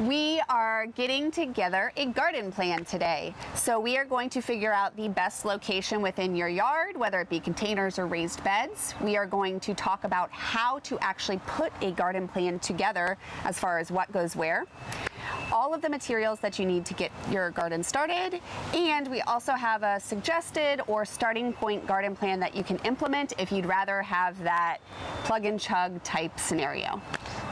We are getting together a garden plan today. So we are going to figure out the best location within your yard, whether it be containers or raised beds. We are going to talk about how to actually put a garden plan together as far as what goes where all of the materials that you need to get your garden started. And we also have a suggested or starting point garden plan that you can implement if you'd rather have that plug and chug type scenario.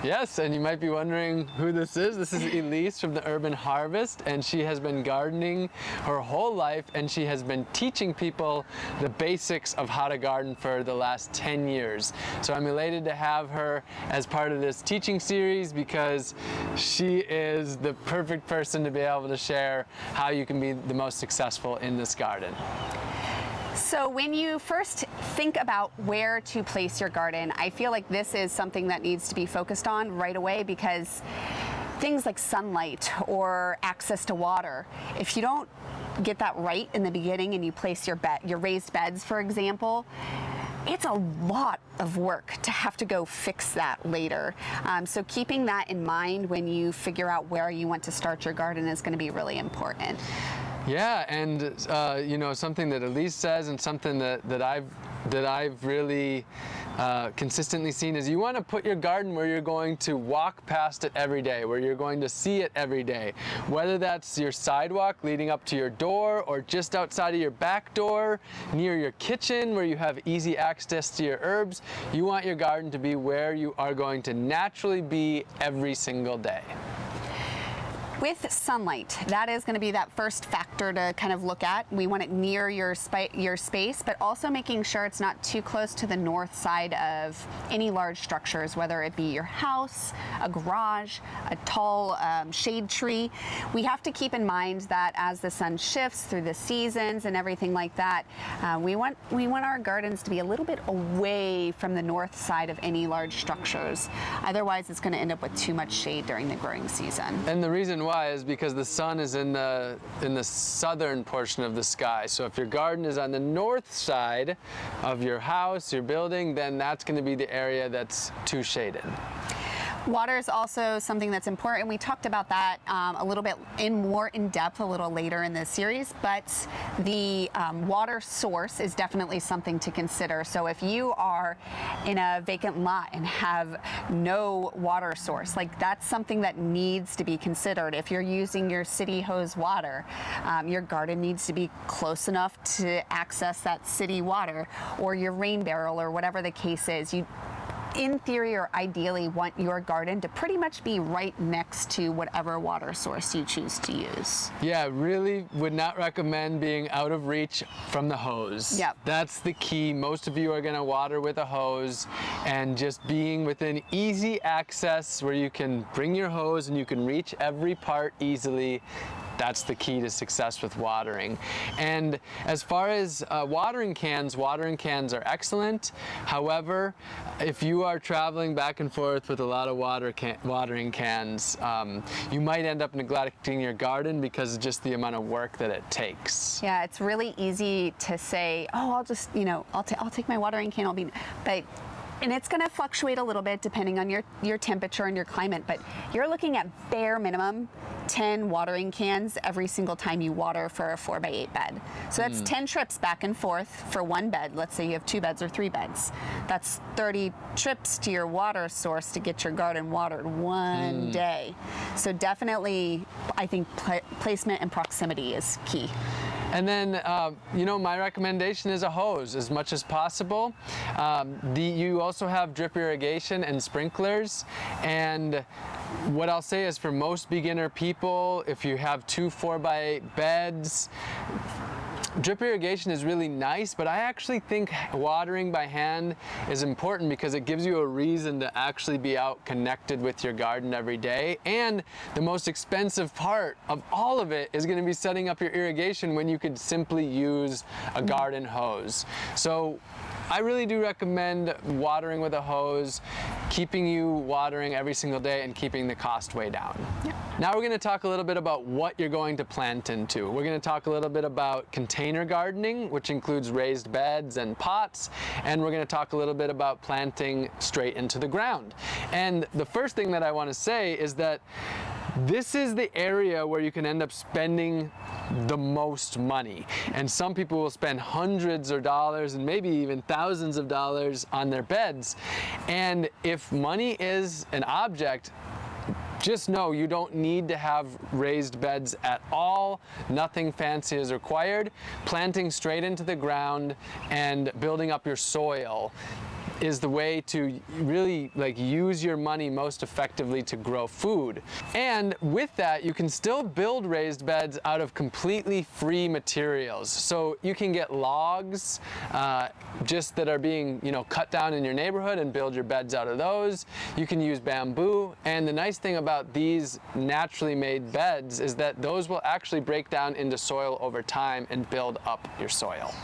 Yes, and you might be wondering who this is. This is Elise from the Urban Harvest, and she has been gardening her whole life, and she has been teaching people the basics of how to garden for the last 10 years. So I'm elated to have her as part of this teaching series because she is the perfect person to be able to share how you can be the most successful in this garden. So when you first think about where to place your garden, I feel like this is something that needs to be focused on right away because things like sunlight or access to water, if you don't get that right in the beginning and you place your bed, your raised beds, for example, it's a lot of work to have to go fix that later. Um, so keeping that in mind when you figure out where you want to start your garden is going to be really important. Yeah, and uh, you know something that Elise says, and something that that I've that I've really uh, consistently seen is you want to put your garden where you're going to walk past it every day, where you're going to see it every day. Whether that's your sidewalk leading up to your door or just outside of your back door, near your kitchen where you have easy access to your herbs, you want your garden to be where you are going to naturally be every single day. With sunlight, that is going to be that first factor to kind of look at. We want it near your, your space, but also making sure it's not too close to the north side of any large structures, whether it be your house, a garage, a tall um, shade tree. We have to keep in mind that as the sun shifts through the seasons and everything like that, uh, we, want, we want our gardens to be a little bit away from the north side of any large structures. Otherwise, it's going to end up with too much shade during the growing season. And the reason why is because the sun is in the in the southern portion of the sky. So if your garden is on the north side of your house, your building, then that's going to be the area that's too shaded. Water is also something that's important. We talked about that um, a little bit in more in depth a little later in this series, but the um, water source is definitely something to consider. So if you are in a vacant lot and have no water source, like that's something that needs to be considered. If you're using your city hose water, um, your garden needs to be close enough to access that city water or your rain barrel or whatever the case is. You in theory or ideally want your garden to pretty much be right next to whatever water source you choose to use. Yeah, really would not recommend being out of reach from the hose. Yep. That's the key. Most of you are gonna water with a hose and just being within easy access where you can bring your hose and you can reach every part easily that's the key to success with watering. And as far as uh, watering cans, watering cans are excellent. However, if you are traveling back and forth with a lot of water can watering cans, um, you might end up neglecting your garden because of just the amount of work that it takes. Yeah, it's really easy to say, oh, I'll just, you know, I'll, I'll take my watering can, I'll be, but and it's going to fluctuate a little bit depending on your, your temperature and your climate, but you're looking at bare minimum 10 watering cans every single time you water for a 4 by 8 bed. So that's mm. 10 trips back and forth for one bed. Let's say you have two beds or three beds. That's 30 trips to your water source to get your garden watered one mm. day. So definitely, I think pl placement and proximity is key. And then, uh, you know, my recommendation is a hose as much as possible. Um, the, you also have drip irrigation and sprinklers. And what I'll say is for most beginner people, if you have two 4 by 8 beds, Drip irrigation is really nice, but I actually think watering by hand is important because it gives you a reason to actually be out connected with your garden every day. And the most expensive part of all of it is gonna be setting up your irrigation when you could simply use a garden hose. So I really do recommend watering with a hose, keeping you watering every single day and keeping the cost way down. Yeah. Now we're going to talk a little bit about what you're going to plant into. We're going to talk a little bit about container gardening, which includes raised beds and pots, and we're going to talk a little bit about planting straight into the ground. And the first thing that I want to say is that this is the area where you can end up spending the most money. And some people will spend hundreds of dollars and maybe even thousands of dollars on their beds. And if money is an object, just know you don't need to have raised beds at all. Nothing fancy is required. Planting straight into the ground and building up your soil is the way to really like use your money most effectively to grow food. And with that, you can still build raised beds out of completely free materials. So you can get logs uh, just that are being, you know, cut down in your neighborhood and build your beds out of those. You can use bamboo. And the nice thing about these naturally made beds is that those will actually break down into soil over time and build up your soil.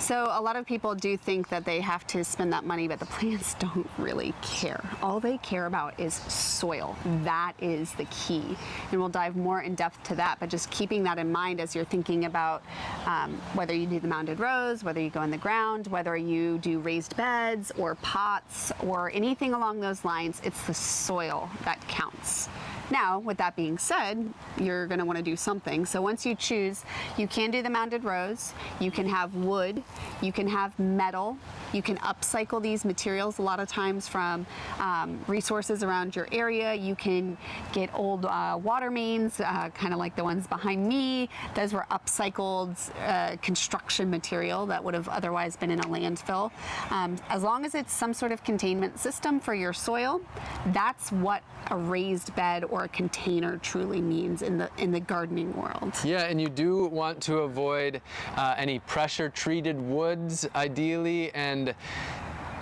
So a lot of people do think that they have to spend that money, but the plants don't really care. All they care about is soil. That is the key. And we'll dive more in depth to that, but just keeping that in mind as you're thinking about um, whether you do the mounded rows, whether you go in the ground, whether you do raised beds or pots or anything along those lines, it's the soil that counts. Now, with that being said, you're gonna wanna do something. So once you choose, you can do the mounded rows, you can have wood, you can have metal, you can upcycle these materials a lot of times from um, resources around your area. You can get old uh, water mains, uh, kind of like the ones behind me. Those were upcycled uh, construction material that would have otherwise been in a landfill. Um, as long as it's some sort of containment system for your soil, that's what a raised bed or a container truly means in the in the gardening world. Yeah, and you do want to avoid uh, any pressure treated woods ideally and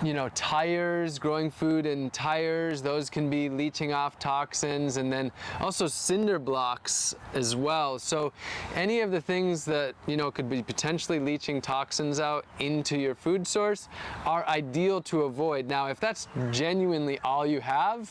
you know, tires, growing food in tires, those can be leaching off toxins and then also cinder blocks as well. So any of the things that, you know, could be potentially leaching toxins out into your food source are ideal to avoid. Now, if that's genuinely all you have,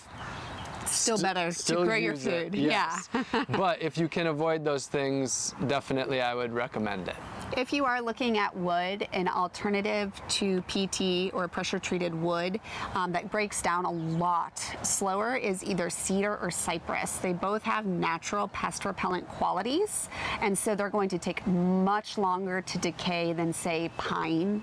Still better still to grow your use it, food. yes. Yeah. but if you can avoid those things, definitely I would recommend it. If you are looking at wood, an alternative to PT or pressure treated wood um, that breaks down a lot slower is either cedar or cypress. They both have natural pest repellent qualities, and so they're going to take much longer to decay than, say, pine.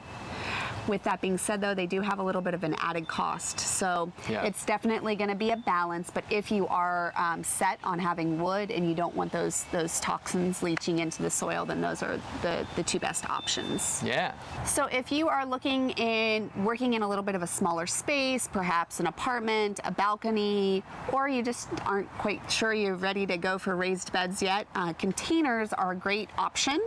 With that being said, though, they do have a little bit of an added cost. So Yeah. it's definitely going to be a balance. But if you are um, set on having wood and you don't want those those toxins leaching into the soil, then those are the, the two best options. Yeah. So if you are looking in working in a little bit of a smaller space, perhaps an apartment, a balcony, or you just aren't quite sure you're ready to go for raised beds yet, uh, containers are a great option.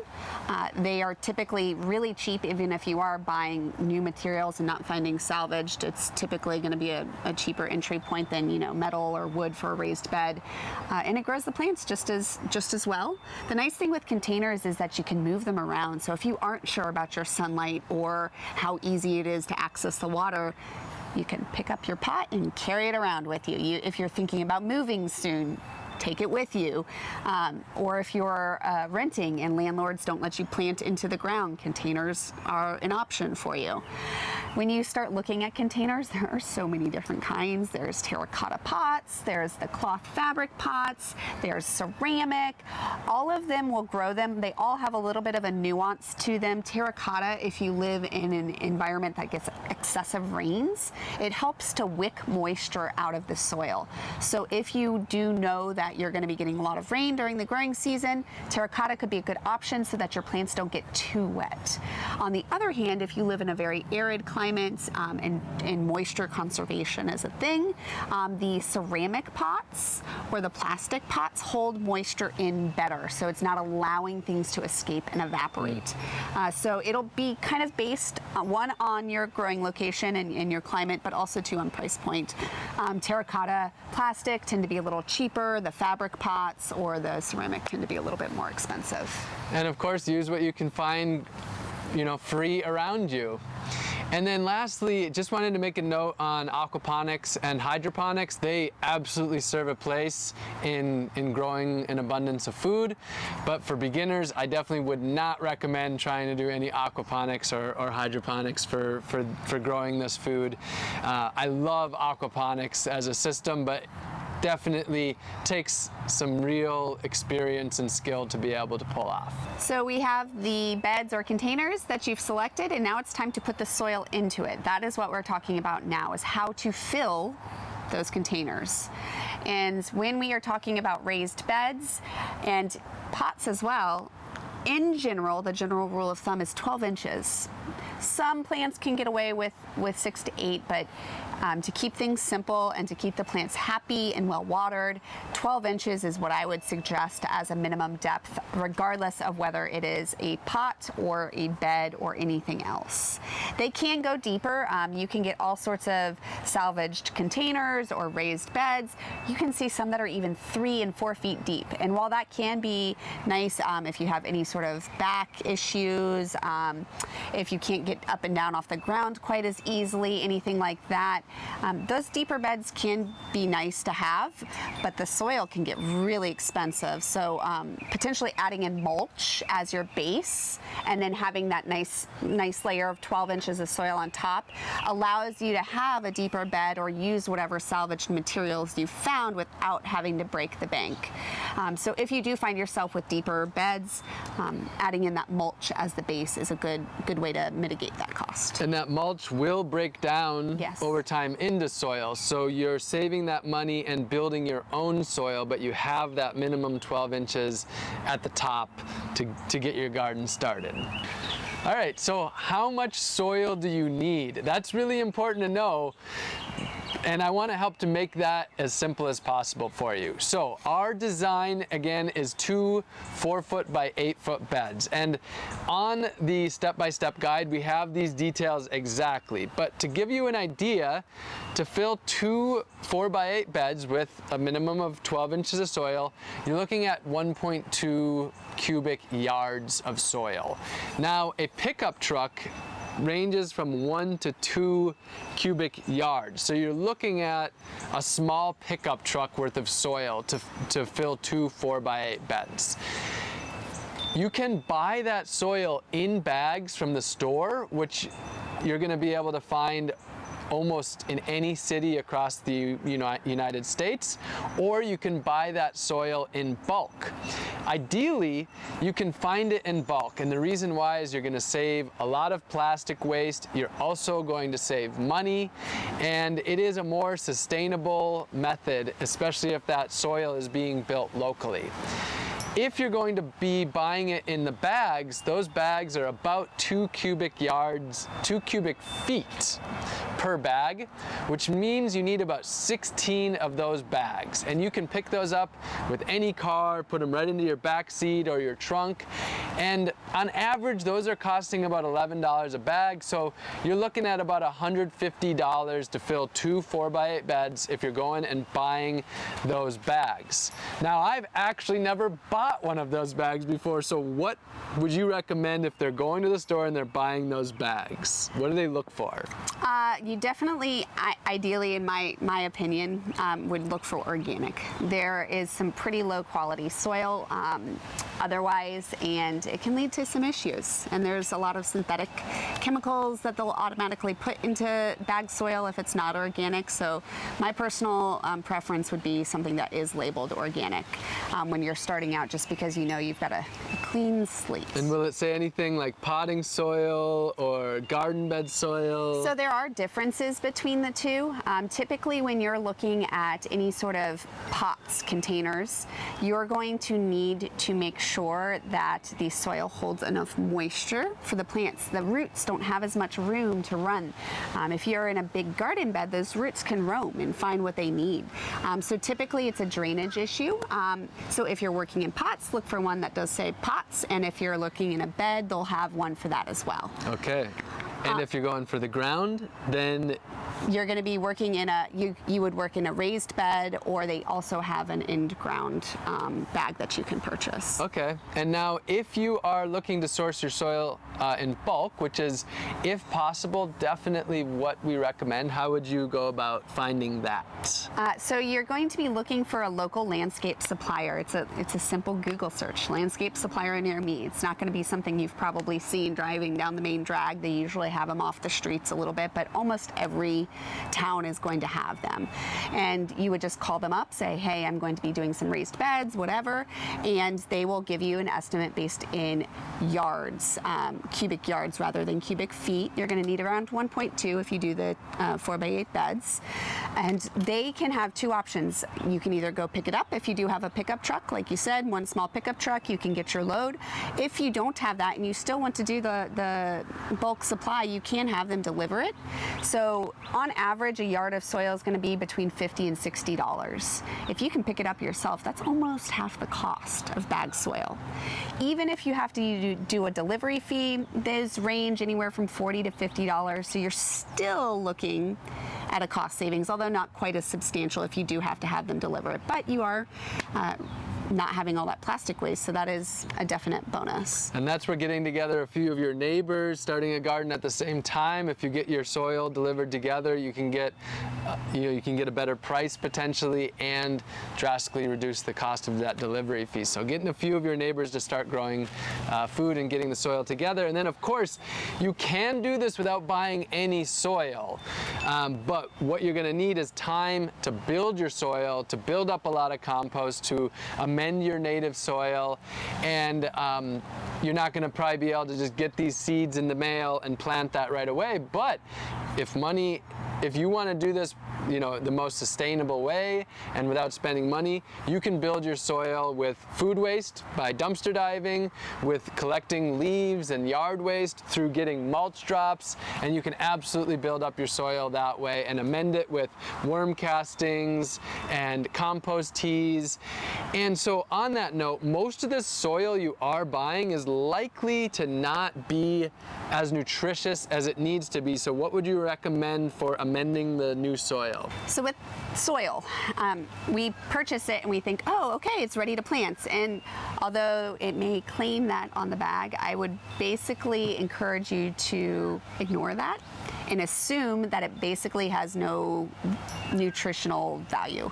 Uh, they are typically really cheap, even if you are buying new materials and not finding salvaged. It's typically going to be a, a cheaper entry point than you know metal or wood for a raised bed, uh, and it grows the plants just as just as well. The nice thing with containers is that you can move them around. So if you aren't sure about your sunlight or how easy it is to access the water, you can pick up your pot and carry it around with you. you if you're thinking about moving soon, take it with you. Um, or if you're uh, renting and landlords don't let you plant into the ground, containers are an option for you. When you start looking at containers, there are so many different kinds. There's terracotta pots, there's the cloth fabric pots, there's ceramic. All of them will grow them. They all have a little bit of a nuance to them. Terracotta, if you live in an environment that gets excessive rains, it helps to wick moisture out of the soil. So if you do know that you're going to be getting a lot of rain during the growing season, terracotta could be a good option so that your plants don't get too wet. On the other hand, if you live in a very arid climate um, and, and moisture conservation is a thing, um, the ceramic pots or the plastic pots hold moisture in better. So it's not allowing things to escape and evaporate. Uh, so it'll be kind of based uh, one on your growing location and, and your climate, but also two on price point. Um, terracotta plastic tend to be a little cheaper. The fabric pots or the ceramic tend to be a little bit more expensive. And of course, use what you can find, you know, free around you. And then lastly, just wanted to make a note on aquaponics and hydroponics. They absolutely serve a place in, in growing an abundance of food. But for beginners, I definitely would not recommend trying to do any aquaponics or, or hydroponics for, for, for growing this food. Uh, I love aquaponics as a system, but definitely takes some real experience and skill to be able to pull off. So we have the beds or containers that you've selected and now it's time to put the soil into it. That is what we're talking about now is how to fill those containers. And when we are talking about raised beds and pots as well, in general, the general rule of thumb is 12 inches. Some plants can get away with, with six to eight, but um, to keep things simple and to keep the plants happy and well watered, 12 inches is what I would suggest as a minimum depth, regardless of whether it is a pot or a bed or anything else. They can go deeper. Um, you can get all sorts of salvaged containers or raised beds. You can see some that are even three and four feet deep. And while that can be nice um, if you have any sort of back issues, um, if you can't get up and down off the ground quite as easily, anything like that, um, those deeper beds can be nice to have, but the soil can get really expensive. So um, potentially adding in mulch as your base and then having that nice, nice layer of 12 inches of soil on top allows you to have a deeper bed or use whatever salvaged materials you found without having to break the bank. Um, so if you do find yourself with deeper beds, um, adding in that mulch as the base is a good, good way to mitigate that cost. And that mulch will break down Yes. over time into soil. So you're saving that money and building your own soil, but you have that minimum 12 inches at the top to, to get your garden started. All right, so how much soil do you need? That's really important to know. And I want to help to make that as simple as possible for you. So our design again is two four foot by eight foot beds. And on the step-by-step guide, we have these details exactly. But to give you an idea, to fill two four by eight beds with a minimum of 12 inches of soil, you're looking at 1.2 cubic yards of soil. Now, a pickup truck ranges from one to two cubic yards. So you're looking at a small pickup truck worth of soil to, to fill two four by eight beds. You can buy that soil in bags from the store, which you're gonna be able to find almost in any city across the United States, or you can buy that soil in bulk. Ideally, you can find it in bulk, and the reason why is you're gonna save a lot of plastic waste, you're also going to save money, and it is a more sustainable method, especially if that soil is being built locally. If you're going to be buying it in the bags, those bags are about two cubic yards, two cubic feet per bag, which means you need about 16 of those bags. And you can pick those up with any car, put them right into your back seat or your trunk. And on average, those are costing about $11 a bag. So you're looking at about $150 to fill two 4x8 beds if you're going and buying those bags. Now, I've actually never bought one of those bags before. So what would you recommend if they're going to the store and they're buying those bags? What do they look for? Uh, you definitely, I, ideally, in my my opinion, um, would look for organic. There is some pretty low quality soil um, otherwise, and it can lead to some issues. And there's a lot of synthetic chemicals that they'll automatically put into bag soil if it's not organic. So my personal um, preference would be something that is labeled organic um, when you're starting out, just because you know you've got a, a clean slate. And will it say anything like potting soil or garden bed soil? So there are differences between the two. Um, typically, when you're looking at any sort of pots, containers, you're going to need to make sure that the soil holds enough moisture for the plants. The roots don't have as much room to run. Um, if you're in a big garden bed, those roots can roam and find what they need. Um, so typically, it's a drainage issue. Um, so if you're working in pots, look for one that does say pots, and if you're looking in a bed, they'll have one for that as well. Okay. And if you're going for the ground, then you're going to be working in a you you would work in a raised bed or they also have an in ground um, bag that you can purchase Okay. And now, if you are looking to source your soil uh, in bulk, which is, if possible, definitely what we recommend, how would you go about finding that? uh, so you're going to be looking for a local landscape supplier it's a it's a simple google search landscape supplier near me it's not going to be something you've probably seen driving down the main drag they usually have them off the streets a little bit but almost every every town is going to have them. And you would just call them up, say, hey, I'm going to be doing some raised beds, whatever, and they will give you an estimate based in yards, um, cubic yards rather than cubic feet. You're going to need around 1.2 if you do the uh, 4 by 8 beds. And they can have two options. You can either go pick it up if you do have a pickup truck, like you said, one small pickup truck, you can get your load. If you don't have that and you still want to do the, the bulk supply, you can have them deliver it. So on average, a yard of soil is going to be between 50 and $60. If you can pick it up yourself, that's almost half the cost of bag soil. Even if you have to do a delivery fee, those range anywhere from 40 to $50. So you're still looking at a cost savings, although not quite as substantial if you do have to have them deliver it. But you are uh, not having all that plastic waste, so that is a definite bonus. And that's where getting together a few of your neighbors, starting a garden at the same time. If you get your soil delivered together, you can get uh, you know you can get a better price potentially and drastically reduce the cost of that delivery fee. So getting a few of your neighbors to start growing uh, food and getting the soil together, and then of course you can do this without buying any soil. Um, but what you're going to need is time to build your soil, to build up a lot of compost, to amend your native soil, and um, you're not going to probably be able to just get these seeds in the mail and plant that right away. But if money if you want to do this you know the most sustainable way and without spending money you can build your soil with food waste by dumpster diving with collecting leaves and yard waste through getting mulch drops and you can absolutely build up your soil that way and amend it with worm castings and compost teas. And so on that note most of this soil you are buying is likely to not be as nutritious as it needs to be. So what would you recommend for amending the new soil? So with soil, um, we purchase it and we think, oh, okay, it's ready to plant. And although it may claim that on the bag, I would basically encourage you to ignore that and assume that it basically has no nutritional value.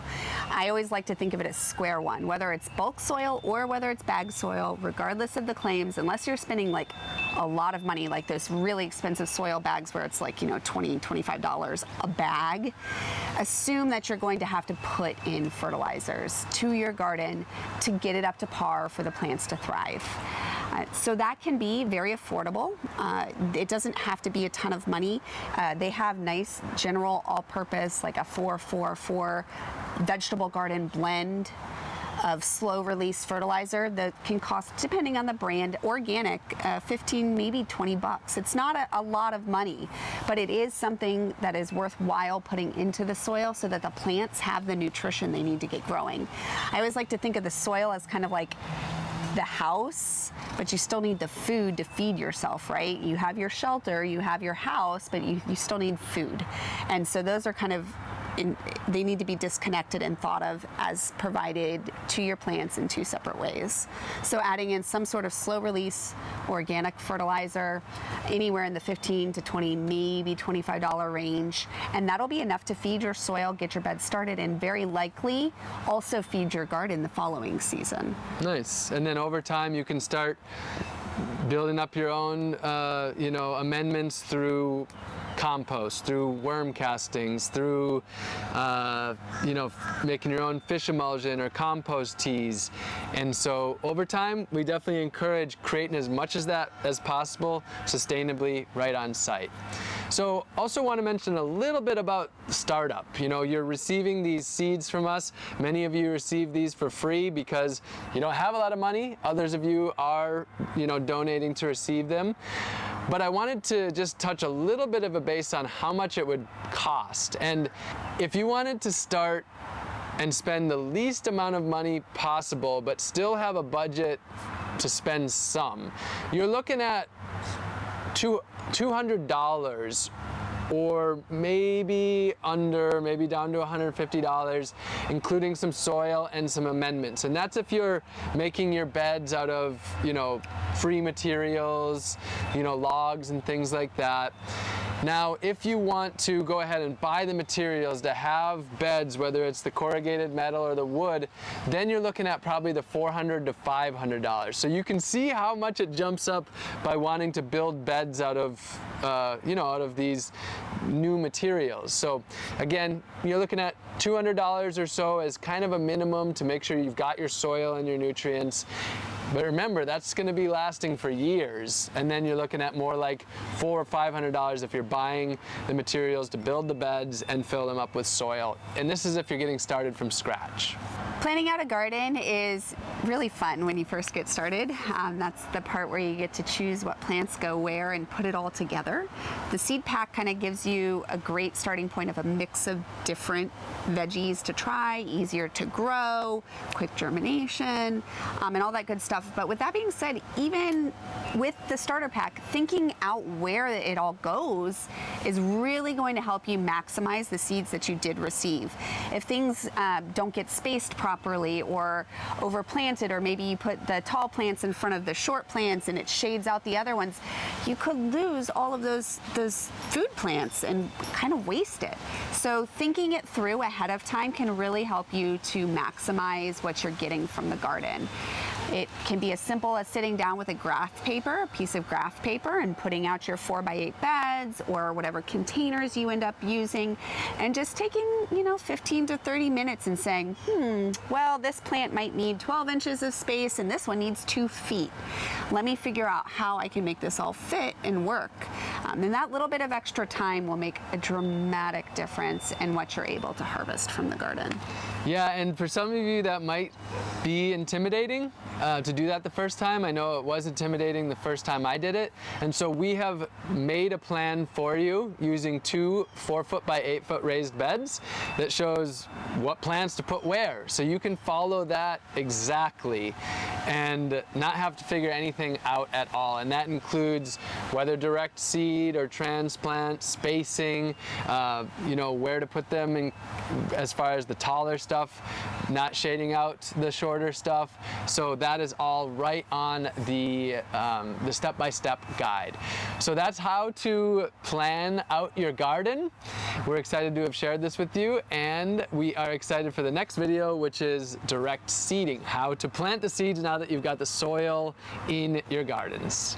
I always like to think of it as square one, whether it's bulk soil or whether it's bag soil, regardless of the claims, unless you're spending like a lot of money, like those really expensive soil bags where it's like, you know, 20, $25 a bag, assume that you're going to have to put in fertilizers to your garden to get it up to par for the plants to thrive. Uh, so that can be very affordable. Uh, it doesn't have to be a ton of money. Uh, they have nice general all-purpose, like a 444 vegetable garden blend of slow release fertilizer that can cost, depending on the brand, organic, uh, 15, maybe 20 bucks. It's not a, a, lot of money, but it is something that is worthwhile putting into the soil so that the plants have the nutrition they need to get growing. I always like to think of the soil as kind of like the house, but you still need the food to feed yourself, right? You have your shelter, you have your house, but you, you still need food. And so those are kind of in, they need to be disconnected and thought of as provided to your plants in two separate ways. So adding in some sort of slow release organic fertilizer, anywhere in the 15 to 20, maybe $25 range, and that'll be enough to feed your soil, get your bed started, and very likely also feed your garden the following season. Nice. And then over time you can start building up your own, uh, you know, amendments through compost, through worm castings, through, uh, you know, making your own fish emulsion or compost teas. And so over time, we definitely encourage creating as much as that as possible sustainably right on site. So also want to mention a little bit about startup. You know, you're receiving these seeds from us. Many of you receive these for free because you don't have a lot of money. Others of you are, you know, donating to receive them. But I wanted to just touch a little bit of a base on how much it would cost. And if you wanted to start and spend the least amount of money possible, but still have a budget to spend some, you're looking at two, $200 or maybe under, maybe down to $150, including some soil and some amendments. And that's if you're making your beds out of, you know, free materials, you know, logs and things like that. Now, if you want to go ahead and buy the materials to have beds, whether it's the corrugated metal or the wood, then you're looking at probably the $400 to $500. So you can see how much it jumps up by wanting to build beds out of, uh, you know, out of these new materials. So again, you're looking at $200 or so as kind of a minimum to make sure you've got your soil and your nutrients. But remember, that's going to be lasting for years, and then you're looking at more like four or five hundred dollars if you're buying the materials to build the beds and fill them up with soil. And this is if you're getting started from scratch. Planning out a garden is really fun when you first get started. Um, that's the part where you get to choose what plants go where and put it all together. The seed pack kind of gives you a great starting point of a mix of different veggies to try, easier to grow, quick germination, um, and all that good stuff. But with that being said, even with the starter pack, thinking out where it all goes is really going to help you maximize the seeds that you did receive. If things uh, don't get spaced properly or overplanted, or maybe you put the tall plants in front of the short plants and it shades out the other ones, you could lose all of those, those food plants and kind of waste it. So thinking it through ahead of time can really help you to maximize what you're getting from the garden. It can be as simple as sitting down with a graph paper, a piece of graph paper, and putting out your four by eight beds or whatever containers you end up using, and just taking, you know, 15 to 30 minutes and saying, hmm, well, this plant might need 12 inches of space and this one needs two feet. Let me figure out how I can make this all fit and work. Um, and that little bit of extra time will make a dramatic difference in what you're able to harvest from the garden. Yeah, and for some of you that might be intimidating uh, to do that the first time. I know it was intimidating the first time I did it. And so we have made a plan for you using two four foot by eight foot raised beds that shows what plants to put where. So you can follow that exactly and not have to figure anything out at all. And that includes whether direct seed or transplant, spacing, uh, you know, where to put them in, as far as the taller stuff, not shading out the shorter stuff. So that is all right on the um, the step-by-step -step guide. So that's how to plan out your garden. We're excited to have shared this with you and we are excited for the next video which is direct seeding, how to plant the seeds now that you've got the soil in your gardens.